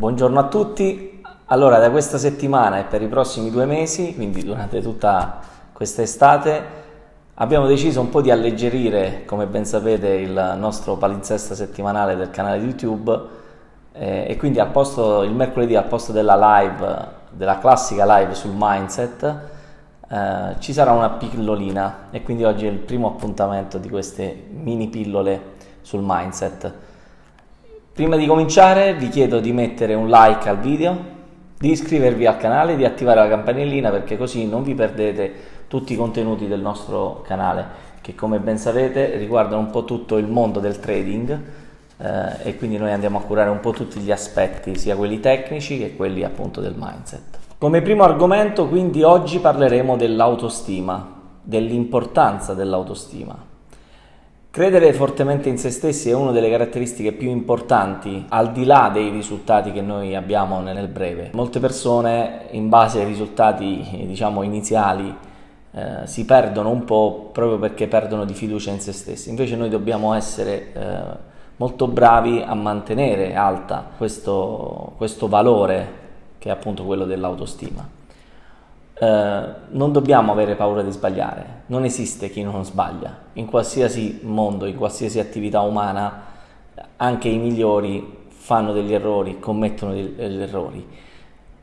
Buongiorno a tutti. Allora, da questa settimana e per i prossimi due mesi, quindi durante tutta questa estate, abbiamo deciso un po' di alleggerire, come ben sapete, il nostro palinzesta settimanale del canale YouTube eh, e quindi al posto, il mercoledì al posto della live, della classica live sul mindset, eh, ci sarà una pillolina e quindi oggi è il primo appuntamento di queste mini pillole sul mindset. Prima di cominciare vi chiedo di mettere un like al video, di iscrivervi al canale, di attivare la campanellina perché così non vi perdete tutti i contenuti del nostro canale che come ben sapete riguardano un po' tutto il mondo del trading eh, e quindi noi andiamo a curare un po' tutti gli aspetti, sia quelli tecnici che quelli appunto del mindset. Come primo argomento quindi oggi parleremo dell'autostima, dell'importanza dell'autostima. Credere fortemente in se stessi è una delle caratteristiche più importanti al di là dei risultati che noi abbiamo nel breve. Molte persone in base ai risultati diciamo iniziali eh, si perdono un po' proprio perché perdono di fiducia in se stessi. Invece noi dobbiamo essere eh, molto bravi a mantenere alta questo, questo valore che è appunto quello dell'autostima. Eh, non dobbiamo avere paura di sbagliare, non esiste chi non sbaglia, in qualsiasi mondo, in qualsiasi attività umana, anche i migliori fanno degli errori, commettono degli errori.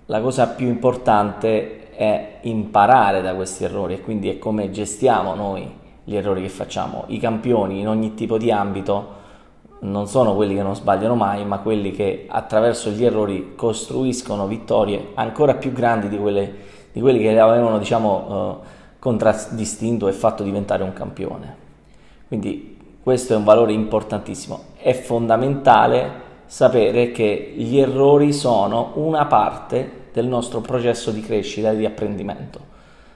La cosa più importante è imparare da questi errori e quindi è come gestiamo noi gli errori che facciamo. I campioni in ogni tipo di ambito non sono quelli che non sbagliano mai, ma quelli che attraverso gli errori costruiscono vittorie ancora più grandi di quelle di quelli che avevano diciamo, eh, contraddistinto e fatto diventare un campione. Quindi questo è un valore importantissimo. È fondamentale sapere che gli errori sono una parte del nostro processo di crescita e di apprendimento.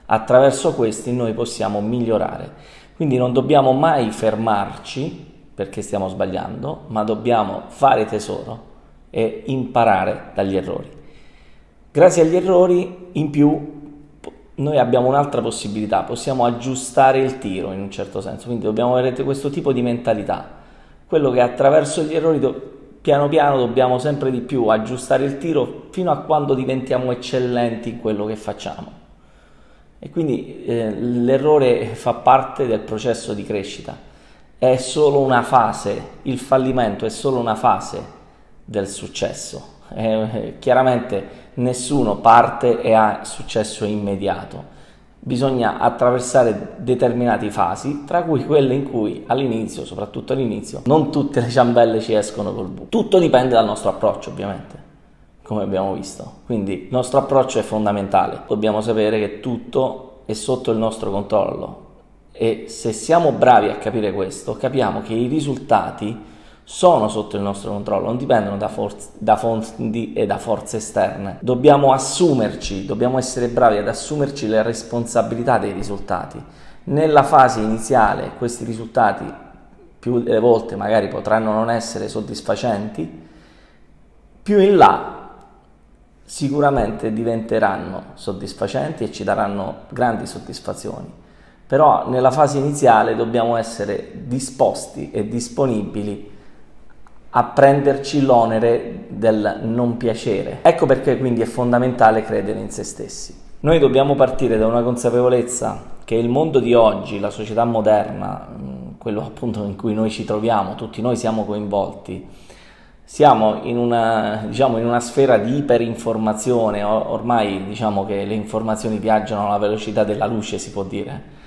Attraverso questi noi possiamo migliorare. Quindi non dobbiamo mai fermarci perché stiamo sbagliando, ma dobbiamo fare tesoro e imparare dagli errori. Grazie agli errori in più noi abbiamo un'altra possibilità, possiamo aggiustare il tiro in un certo senso, quindi dobbiamo avere questo tipo di mentalità, quello che attraverso gli errori piano piano dobbiamo sempre di più aggiustare il tiro fino a quando diventiamo eccellenti in quello che facciamo. E quindi eh, l'errore fa parte del processo di crescita, è solo una fase, il fallimento è solo una fase del successo. Eh, chiaramente nessuno parte e ha successo immediato. Bisogna attraversare determinate fasi, tra cui quelle in cui all'inizio, soprattutto all'inizio, non tutte le ciambelle ci escono col buco. Tutto dipende dal nostro approccio, ovviamente, come abbiamo visto. Quindi il nostro approccio è fondamentale. Dobbiamo sapere che tutto è sotto il nostro controllo e se siamo bravi a capire questo, capiamo che i risultati sono sotto il nostro controllo, non dipendono da, da, fondi e da forze esterne. Dobbiamo assumerci, dobbiamo essere bravi ad assumerci le responsabilità dei risultati. Nella fase iniziale questi risultati più delle volte magari potranno non essere soddisfacenti, più in là sicuramente diventeranno soddisfacenti e ci daranno grandi soddisfazioni. Però nella fase iniziale dobbiamo essere disposti e disponibili a prenderci l'onere del non piacere. Ecco perché quindi è fondamentale credere in se stessi. Noi dobbiamo partire da una consapevolezza che il mondo di oggi, la società moderna, quello appunto in cui noi ci troviamo, tutti noi siamo coinvolti, siamo in una, diciamo, in una sfera di iperinformazione, ormai diciamo che le informazioni viaggiano alla velocità della luce, si può dire.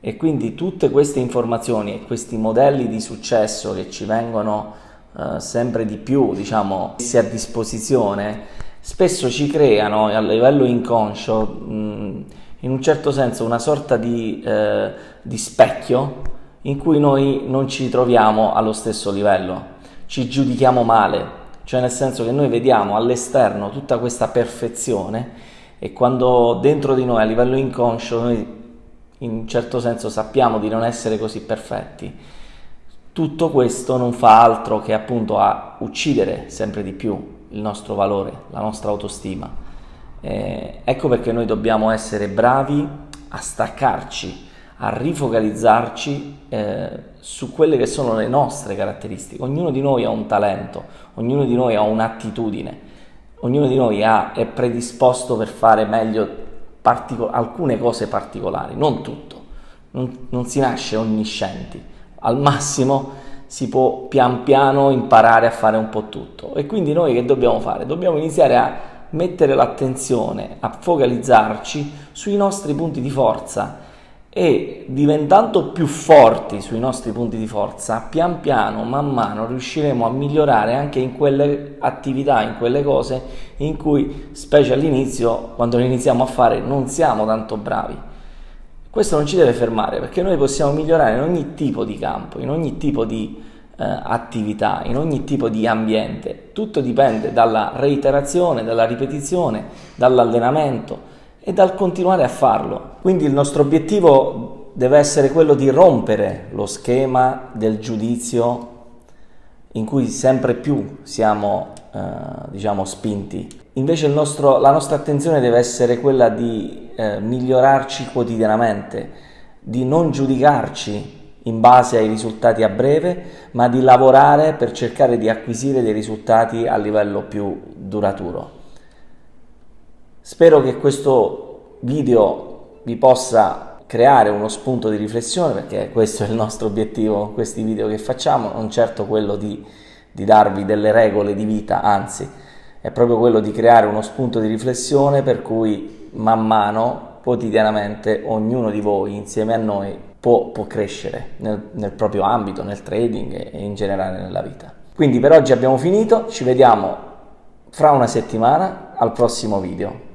E quindi tutte queste informazioni e questi modelli di successo che ci vengono eh, sempre di più diciamo, messi a disposizione, spesso ci creano a livello inconscio mh, in un certo senso una sorta di, eh, di specchio in cui noi non ci troviamo allo stesso livello, ci giudichiamo male, cioè nel senso che noi vediamo all'esterno tutta questa perfezione e quando dentro di noi a livello inconscio noi in un certo senso sappiamo di non essere così perfetti tutto questo non fa altro che appunto a uccidere sempre di più il nostro valore, la nostra autostima. Eh, ecco perché noi dobbiamo essere bravi a staccarci, a rifocalizzarci eh, su quelle che sono le nostre caratteristiche. Ognuno di noi ha un talento, ognuno di noi ha un'attitudine ognuno di noi ha, è predisposto per fare meglio partico- alcune cose particolari, non tutto, non, non si nasce onniscienti, al massimo si può pian piano imparare a fare un po' tutto e quindi noi che dobbiamo fare? Dobbiamo iniziare a mettere l'attenzione, a focalizzarci sui nostri punti di forza e diventando più forti sui nostri punti di forza, pian piano, man mano, riusciremo a migliorare anche in quelle attività, in quelle cose in cui, specie all'inizio, quando le iniziamo a fare, non siamo tanto bravi. Questo non ci deve fermare perché noi possiamo migliorare in ogni tipo di campo, in ogni tipo di eh, attività, in ogni tipo di ambiente. Tutto dipende dalla reiterazione, dalla ripetizione, dall'allenamento e dal continuare a farlo. Quindi il nostro obiettivo deve essere quello di rompere lo schema del giudizio in cui sempre più siamo eh, diciamo spinti. Invece nostro, la nostra attenzione deve essere quella di eh, migliorarci quotidianamente, di non giudicarci in base ai risultati a breve, ma di lavorare per cercare di acquisire dei risultati a livello più duraturo. Spero che questo video vi possa creare uno spunto di riflessione perché questo è il nostro obiettivo questi video che facciamo, non certo quello di, di darvi delle regole di vita, anzi è proprio quello di creare uno spunto di riflessione per cui man mano, quotidianamente, ognuno di voi insieme a noi può, può crescere nel, nel proprio ambito, nel trading e in generale nella vita. Quindi per oggi abbiamo finito, ci vediamo fra una settimana al prossimo video.